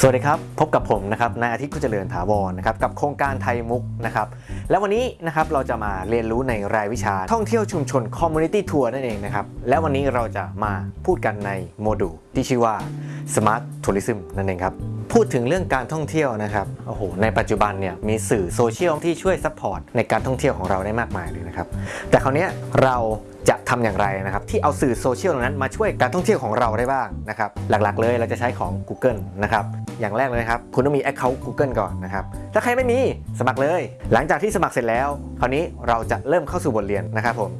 สวัสดีครับ พบกับผมนะครับนายอาทิตย์กิจเจริญถาวรนะครับกับโครงการ Thai MOOC นะครับและวันนี้นะครับเราจะมาเรียนรู้ในรายวิชาท่องเที่ยวชุมชน Community Tour นั่นเองนะครับและวันนี้เราจะมาพูดกันในโมดูลที่ชื่อว่า Smart Tourism นั่นเองครับพูดถึงเรื่องการท่องเที่ยวนะครับโอ้โหในปัจจุบันเนี่ยมีสื่อโซเชียลที่ช่วย support ในการท่องเที่ยวของเราได้มากมายเลยนะครับแต่คราวนี้เราจะทำอย่างไรนะครับที่เอาสื่อโซเชียลนั้นมาช่วยการท่องเที่ยวของเราได้บ้างนะครับหลักๆเลยเราจะใช้ของ Google นะครับอย่างแรกเลยนะครับคุณต้องมี Account Google ก่อนนะครับถ้าใครไม่มีสมัครเลย หลังจากที่สมัครเสร็จแล้ว คราวนี้เราจะเริ่มเข้าสู่บทเรียนนะครับผม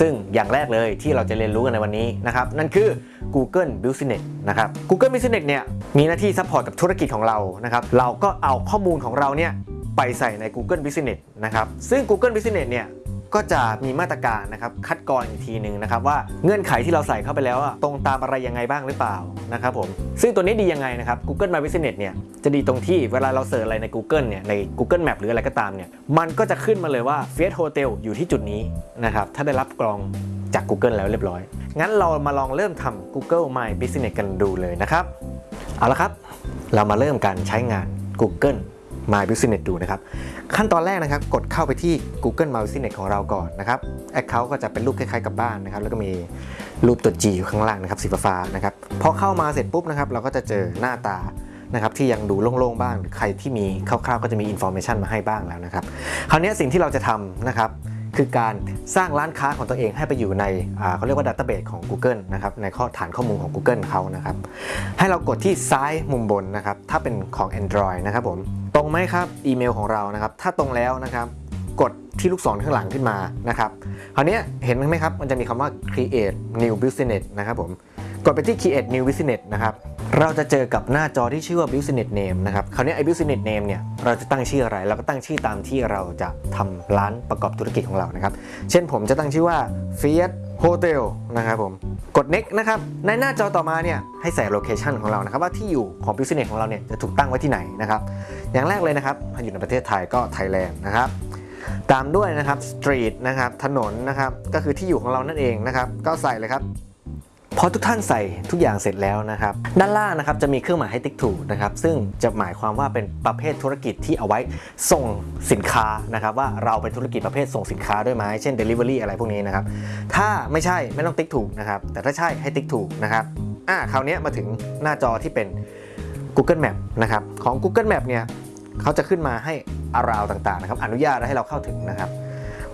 ซึ่งอย่างแรกเลยที่เราจะเรียนรู้กันในวันนี้นะครับนั่นคือ Google Business นะครับ Google Business เนี่ยมีหน้าที่ support กับธุรกิจของเรานะครับเราก็เอาข้อมูลของเราเนี่ยไปใส่ใน Google Business นะครับซึ่ง Google Business เนี่ย ก็จะมีมาตรการนะครับคัดกรองอีกทีหนึ่งนะครับว่าเงื่อนไขที่เราใส่เข้าไปแล้วตรงตามอะไรยังไงบ้างหรือเปล่านะครับผมซึ่งตัวนี้ดียังไงนะครับ Google My Business เนี่ยจะดีตรงที่เวลาเราเสิร์ชอะไรใน Google เนี่ยใน Google Map หรืออะไรก็ตามเนี่ยมันก็จะขึ้นมาเลยว่า f i a t Hotel อยู่ที่จุดนี้นะครับถ้าได้รับกรองจาก Google แล้วเรียบร้อย งั้นเรามาลองเริ่มทำ Google My Business กันดูเลยนะครับ เอาละครับ เรามาเริ่มการใช้งาน Google My Business ดูนะครับ ขั้นตอนแรกนะครับ กดเข้าไปที่ Google My Business ของเราก่อนนะครับ Account ก็จะเป็นรูปคล้ายๆกับบ้านนะครับ แล้วก็มีรูปตัว G อยู่ข้างล่างนะครับสีฟ้านะครับ พอเข้ามาเสร็จปุ๊บนะครับ เราก็จะเจอหน้าตานะครับที่ยังดูโล่งๆบ้าง หรือใครที่มีคร่าวๆ ก็จะมี information มาให้บ้างแล้วนะครับ คราวนี้สิ่งที่เราจะทำนะครับ คือการสร้างร้านค้าของตัวเองให้ไปอยู่ในเขาเรียกว่า database ของ Google นะครับในข้อฐานข้อมูลของ Google เขานะครับให้เรากดที่ซ้ายมุมบนนะครับถ้าเป็นของ Android นะครับผมตรงไหมครับอีเมลของเรานะครับถ้าตรงแล้วนะครับกดที่ลูกศรข้างหลังขึ้นมานะครับคราวนี้เห็นไหมครับมันจะมีคำว่า create new business นะครับผมกดไปที่ create new business นะครับ เราจะเจอกับหน้าจอที่ชื่อว่า business name นะครับ คราวนี้ไอ้ business name เนี่ย เราจะตั้งชื่ออะไร เราก็ตั้งชื่อตามที่เราจะทำร้านประกอบธุรกิจของเรานะครับ เช่นผมจะตั้งชื่อว่า Fiat Hotel นะครับผม กด next นะครับ ในหน้าจอต่อมาเนี่ย ให้ใส่ location ของเรานะครับ ว่าที่อยู่ของ business ของเราเนี่ย จะถูกตั้งไว้ที่ไหนนะครับ อย่างแรกเลยนะครับถ้อยู่ในประเทศไทยก็ Thailand นะครับตามด้วยนะครับ street นะครับถนนนะครับก็คือที่อยู่ของเรานั่นเองนะครับก็ใส่เลยครับ พอทุกท่านใส่ทุกอย่างเสร็จแล้วนะครับ ด้านล่างนะครับจะมีเครื่องหมายให้ติ๊กถูกนะครับ ซึ่งจะหมายความว่าเป็นประเภทธุรกิจที่เอาไว้ส่งสินค้านะครับ ว่าเราเป็นธุรกิจประเภทส่งสินค้าด้วยไหมเช่น Delivery อะไรพวกนี้นะครับ ถ้าไม่ใช่ไม่ต้องติ๊กถูกนะครับ แต่ถ้าใช่ให้ติ๊กถูกนะครับอ่าคราวนี้มาถึงหน้าจอที่เป็น Google Map นะครับของ Google Map เนี่ยเขาจะขึ้นมาให้อาราวต่างๆนะครับอนุญาตให้เราเข้าถึงนะครับ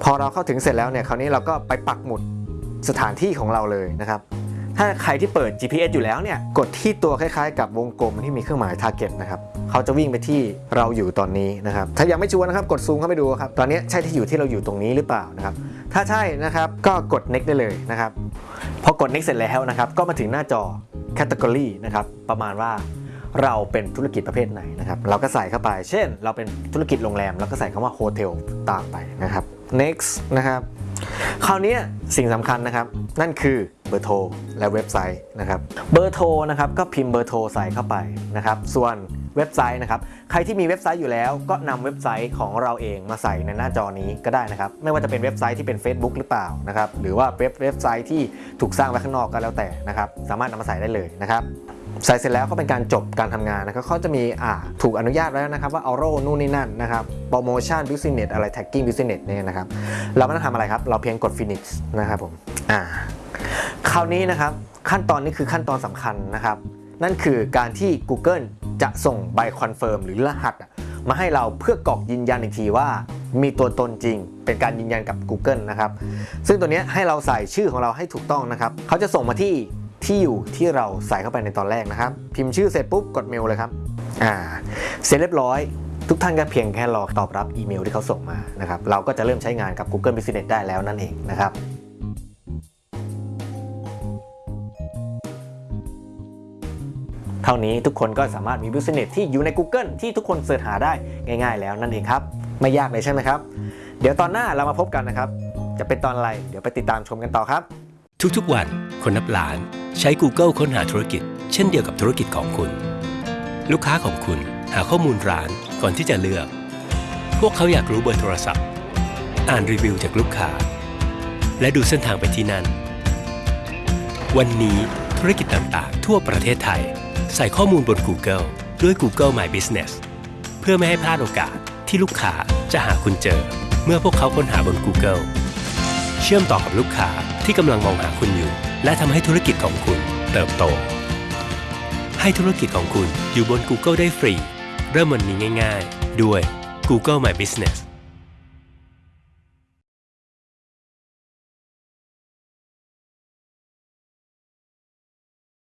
พอเราเข้าถึงเสร็จแล้วเนี่ยคราวนี้เราก็ไปปักหมุดสถานที่ของเราเลยนะครับ ถ้าใครที่เปิด GPS อยู่แล้วเนี่ย กดที่ตัวคล้ายๆ กับวงกลมที่มีเครื่องหมาย target นะครับ เขาจะวิ่งไปที่เราอยู่ตอนนี้นะครับ ถ้ายังไม่ชัวร์นะครับ กดซูมเข้าไปดูครับ ตอนนี้ใช่ที่อยู่ที่เราอยู่ตรงนี้หรือเปล่านะครับ ถ้าใช่นะครับ ก็กด next ได้เลยนะครับ พอกด next เสร็จแล้วนะครับ ก็มาถึงหน้าจอ category นะครับ ประมาณว่าเราเป็นธุรกิจประเภทไหนนะครับ เราก็ใส่เข้าไป เช่น เราเป็นธุรกิจโรงแรม เราก็ใส่คำว่า hotel ตามไปนะครับ next นะครับ คราวนี้สิ่งสำคัญนะครับ นั่นคือ บอร์โทรและเว็บไซต์นะครับเบอร์โทรนะครับก็พิมพ์เบอร์โทรใส่เข้าไปนะครับส่วนเว็บไซต์นะครับใครที่มีเว็บไซต์อยู่แล้ว ก็นำเว็บไซต์ของเราเองมาใส่ในหน้าจอนี้ก็ได้นะครับไม่ว่าจะเป็นเว็บไซต์ที่เป็น Facebook หรือเปล่านะครับหรือว่าเว็บเว็บไซต์ที่ถูกสร้างไว้ข้างนอกก็แล้วแต่นะครับสามารถนำมาใส่ได้เลยนะครับใส่เสร็จแล้วก็เป็นการจบการทำงานนะครับเขาจะมีอ่าถูกอนุญาตแล้วนะครับว่าเออโรนู่นนี่นั่นนะครับ promotion business อะไร tracking business เนี่ยนะครับเราไม่ต้องทำอะไรครับ เราเพียงกด Finish นะครับผมอ่า คราวนี้นะครับขั้นตอนนี้คือขั้นตอนสำคัญนะครับ นั่นคือการที่ Google จะส่งใบ confirm หรือรหัสมาให้เราเพื่อกรอกยืนยันอีกทีว่า มีตัวตนจริง เป็นการยืนยันกับ Google นะครับ ซึ่งตัวนี้ให้เราใส่ชื่อของเราให้ถูกต้องนะครับ เขาจะส่งมาที่ที่อยู่ที่เราใส่เข้าไปในตอนแรกนะครับ พิมพ์ชื่อเสร็จปุ๊บกดเมลเลยครับอ่าเสร็จเรียบร้อย ทุกท่านก็เพียงแค่รอตอบรับอีเมลที่เขาส่งมานะครับเราก็จะเริ่มใช้งานกับ Google Business ได้แล้วนั่นเองนะครับ เท่านี้ทุกคนก็สามารถมี Business ที่อยู่ใน Google ที่ทุกคนเสิร์ชหาได้ง่าย ๆ แล้วนั่นเองครับ ไม่ยากเลยใช่ไหมครับ เดี๋ยวตอนหน้าเรามาพบกันนะครับ จะเป็นตอนอะไร เดี๋ยวไปติดตามชมกันต่อครับ ทุกๆวันคนนับล้าน ใช้ Google ค้นหาธุรกิจ เช่นเดียวกับธุรกิจของคุณ ลูกค้าของคุณหาข้อมูลร้านก่อนที่จะเลือก พวกเขาอยากรู้เบอร์โทรศัพท์ อ่านรีวิวจากลูกค้า และดูเส้นทางไปที่นั่น วันนี้ธุรกิจต่างๆ ทั่วประเทศไทย ใส่ข้อมูลบน Google ด้วย Google My Business เพื่อไม่ให้พลาดโอกาสที่ลูกค้าจะหาคุณเจอ เมื่อพวกเขาค้นหาบน Google เชื่อมต่อกับลูกค้าที่กำลังมองหาคุณอยู่ และทำให้ธุรกิจของคุณเติบโต ให้ธุรกิจของคุณอยู่บน Google ได้ฟรี เริ่มวันนี้ง่าย ๆ ด้วย Google My Business